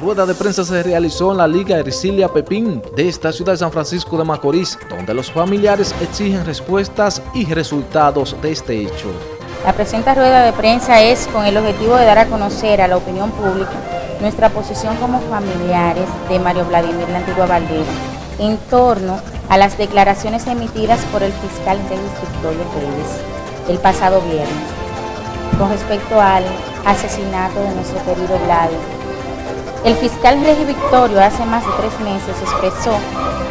rueda de prensa se realizó en la Liga Ercilia Pepín de esta ciudad de San Francisco de Macorís, donde los familiares exigen respuestas y resultados de este hecho. La presente rueda de prensa es con el objetivo de dar a conocer a la opinión pública nuestra posición como familiares de Mario Vladimir La Antigua en torno a las declaraciones emitidas por el fiscal Regis Victorio Reyes el pasado viernes con respecto al asesinato de nuestro querido Vladimir el fiscal Regi Victorio hace más de tres meses expresó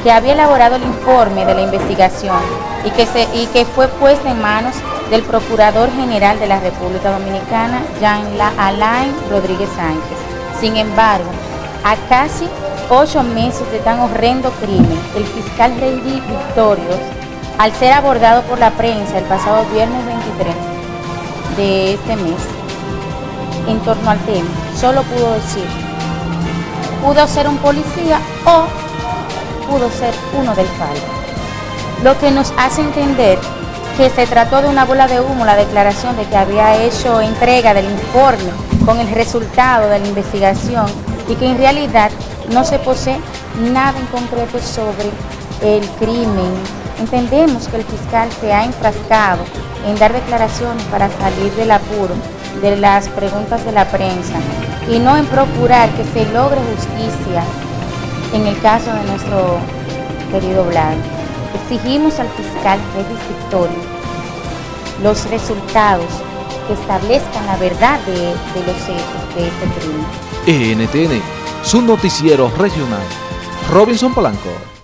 que había elaborado el informe de la investigación y que, se, y que fue puesta en manos del Procurador General de la República Dominicana, Jean Alain Rodríguez Sánchez. Sin embargo, a casi ocho meses de tan horrendo crimen, el fiscal Regi Victorio, al ser abordado por la prensa el pasado viernes 23 de este mes, en torno al tema, solo pudo decir pudo ser un policía o pudo ser uno del FAL. Lo que nos hace entender que se trató de una bola de humo la declaración de que había hecho entrega del informe con el resultado de la investigación y que en realidad no se posee nada en concreto sobre el crimen. Entendemos que el fiscal se ha enfrascado en dar declaraciones para salir del apuro de las preguntas de la prensa y no en procurar que se logre justicia en el caso de nuestro querido Blanco. Exigimos al fiscal Victorio los resultados que establezcan la verdad de, los hechos de este crimen. NTN, su noticiero regional. Robinson Polanco.